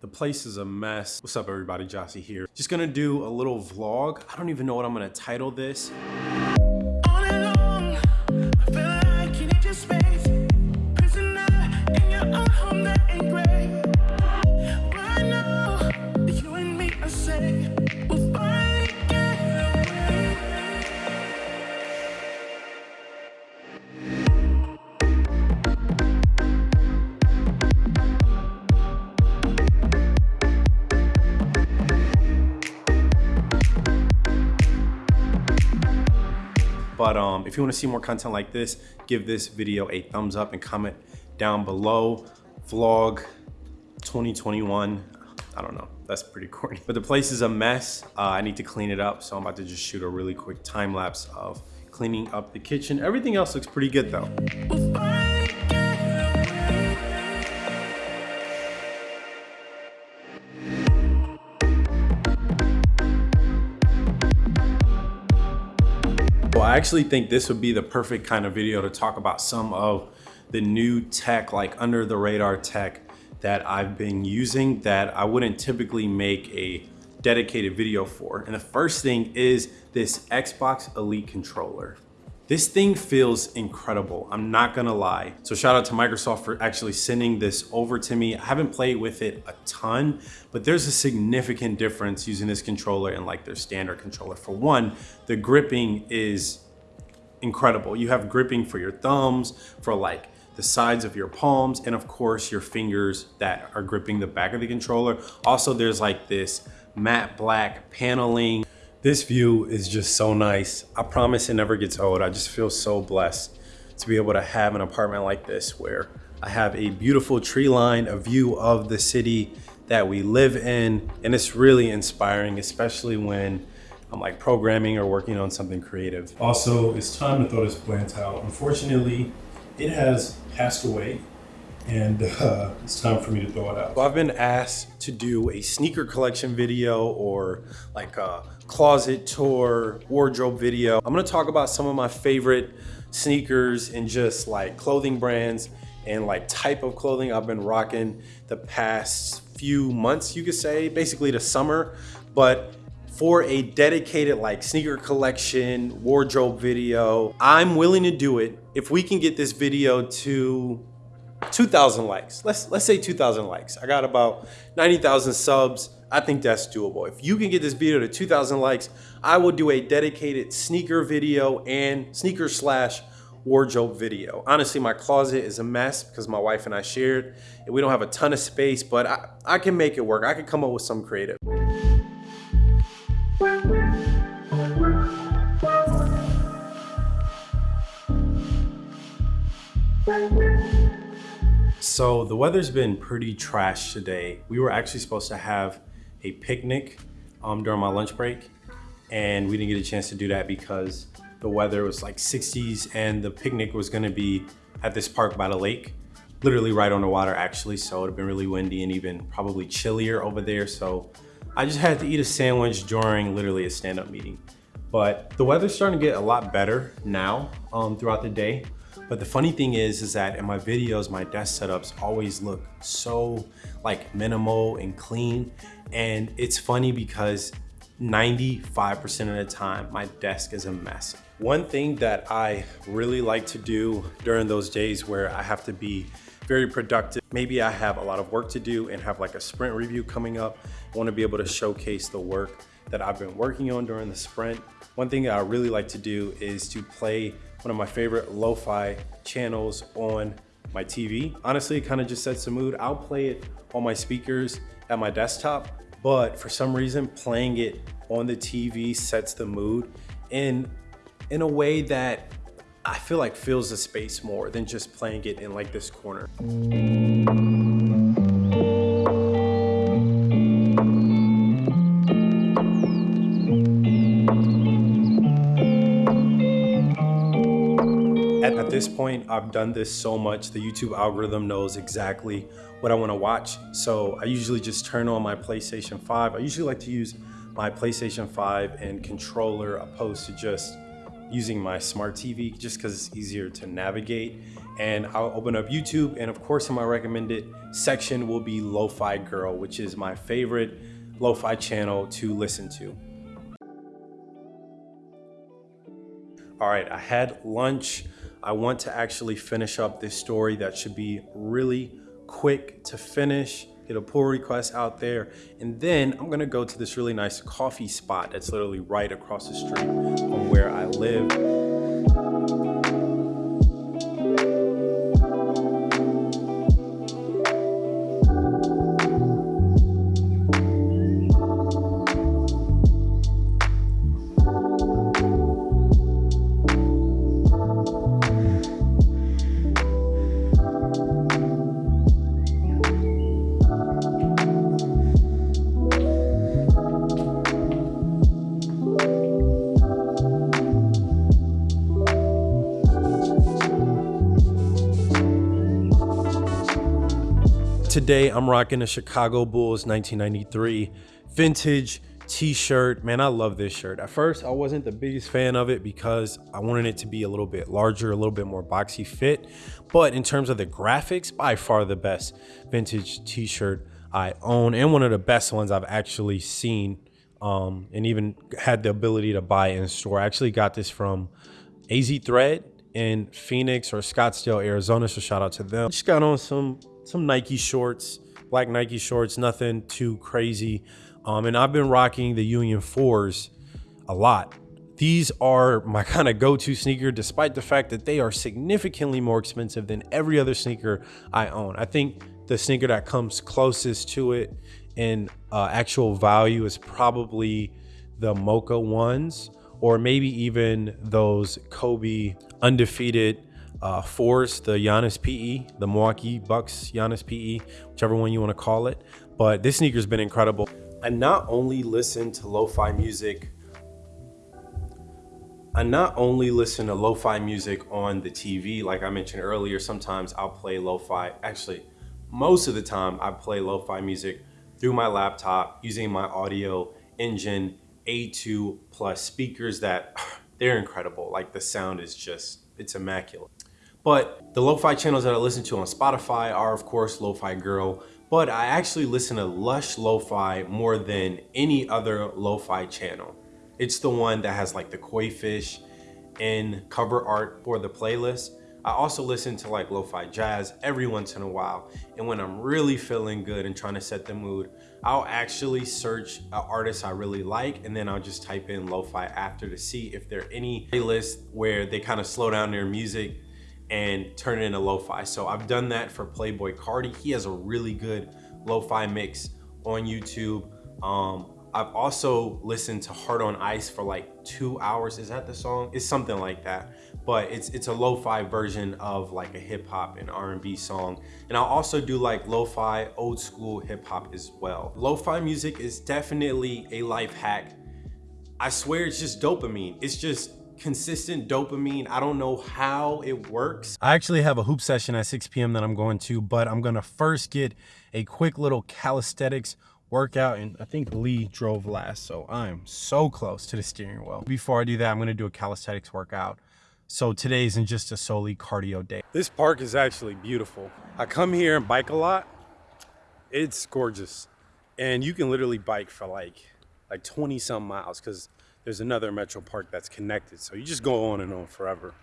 The place is a mess. What's up everybody, Jossie here. Just gonna do a little vlog. I don't even know what I'm gonna title this. But um, if you wanna see more content like this, give this video a thumbs up and comment down below. Vlog 2021. I don't know, that's pretty corny. But the place is a mess. Uh, I need to clean it up. So I'm about to just shoot a really quick time lapse of cleaning up the kitchen. Everything else looks pretty good though. I actually think this would be the perfect kind of video to talk about some of the new tech, like under the radar tech that I've been using that I wouldn't typically make a dedicated video for. And the first thing is this Xbox Elite controller. This thing feels incredible. I'm not gonna lie. So shout out to Microsoft for actually sending this over to me. I haven't played with it a ton, but there's a significant difference using this controller and like their standard controller. For one, the gripping is incredible. You have gripping for your thumbs, for like the sides of your palms, and of course your fingers that are gripping the back of the controller. Also, there's like this matte black paneling. This view is just so nice. I promise it never gets old. I just feel so blessed to be able to have an apartment like this where I have a beautiful tree line, a view of the city that we live in, and it's really inspiring, especially when I'm like programming or working on something creative. Also, it's time to throw this plant out. Unfortunately, it has passed away and uh, it's time for me to throw it out. So I've been asked to do a sneaker collection video or like a closet tour, wardrobe video. I'm gonna talk about some of my favorite sneakers and just like clothing brands and like type of clothing I've been rocking the past few months, you could say, basically the summer. But for a dedicated like sneaker collection wardrobe video, I'm willing to do it if we can get this video to 2,000 likes. Let's let's say 2,000 likes. I got about 90,000 subs. I think that's doable. If you can get this video to 2,000 likes, I will do a dedicated sneaker video and sneaker slash wardrobe video. Honestly, my closet is a mess because my wife and I shared, and we don't have a ton of space, but I, I can make it work. I can come up with some creative. So the weather's been pretty trash today. We were actually supposed to have a picnic um, during my lunch break and we didn't get a chance to do that because the weather was like 60s and the picnic was gonna be at this park by the lake, literally right on the water actually. So it'd been really windy and even probably chillier over there. So I just had to eat a sandwich during literally a stand-up meeting. But the weather's starting to get a lot better now um, throughout the day. But the funny thing is, is that in my videos, my desk setups always look so like minimal and clean. And it's funny because 95% of the time, my desk is a mess. One thing that I really like to do during those days where I have to be very productive, maybe I have a lot of work to do and have like a sprint review coming up. I wanna be able to showcase the work that I've been working on during the sprint. One thing I really like to do is to play one of my favorite lo-fi channels on my TV. Honestly, it kind of just sets the mood. I'll play it on my speakers at my desktop, but for some reason, playing it on the TV sets the mood in, in a way that I feel like fills the space more than just playing it in like this corner. At, this point, I've done this so much, the YouTube algorithm knows exactly what I wanna watch. So I usually just turn on my PlayStation 5. I usually like to use my PlayStation 5 and controller opposed to just using my smart TV just because it's easier to navigate. And I'll open up YouTube and of course in my recommended section will be Lo-Fi Girl, which is my favorite lo-fi channel to listen to. All right, I had lunch. I want to actually finish up this story that should be really quick to finish, get a pull request out there, and then I'm gonna go to this really nice coffee spot that's literally right across the street from where I live. Today, I'm rocking a Chicago Bulls 1993 vintage t-shirt. Man, I love this shirt. At first, I wasn't the biggest fan of it because I wanted it to be a little bit larger, a little bit more boxy fit. But in terms of the graphics, by far the best vintage t-shirt I own and one of the best ones I've actually seen um, and even had the ability to buy in store. I actually got this from AZ Thread in Phoenix or Scottsdale, Arizona. So shout out to them. Just got on some some Nike shorts, black Nike shorts, nothing too crazy. Um, and I've been rocking the Union 4s a lot. These are my kind of go-to sneaker, despite the fact that they are significantly more expensive than every other sneaker I own. I think the sneaker that comes closest to it in uh, actual value is probably the Mocha ones, or maybe even those Kobe undefeated uh, the Giannis PE, the Milwaukee Bucks Giannis PE, whichever one you want to call it. But this sneaker's been incredible. I not only listen to lo-fi music, I not only listen to lo-fi music on the TV, like I mentioned earlier, sometimes I'll play lo-fi. Actually, most of the time I play lo-fi music through my laptop using my audio engine A2 plus speakers that they're incredible. Like the sound is just, it's immaculate. But the lo-fi channels that I listen to on Spotify are of course Lo-Fi Girl, but I actually listen to Lush Lo-Fi more than any other lo-fi channel. It's the one that has like the koi fish and cover art for the playlist. I also listen to like lo-fi jazz every once in a while. And when I'm really feeling good and trying to set the mood, I'll actually search an artist I really like and then I'll just type in lo-fi after to see if there are any playlists where they kind of slow down their music and turn it into lo-fi. So I've done that for Playboi Carti. He has a really good lo-fi mix on YouTube. Um, I've also listened to Heart on Ice for like two hours. Is that the song? It's something like that. But it's it's a lo-fi version of like a hip hop and R&B song. And I'll also do like lo-fi old school hip hop as well. Lo-fi music is definitely a life hack. I swear it's just dopamine. It's just consistent dopamine. I don't know how it works. I actually have a hoop session at 6 p.m. that I'm going to, but I'm gonna first get a quick little calisthenics workout and I think Lee drove last, so I'm so close to the steering wheel. Before I do that, I'm gonna do a calisthenics workout. So today isn't just a solely cardio day. This park is actually beautiful. I come here and bike a lot. It's gorgeous. And you can literally bike for like like 20 some miles because there's another metro park that's connected. So you just go on and on forever.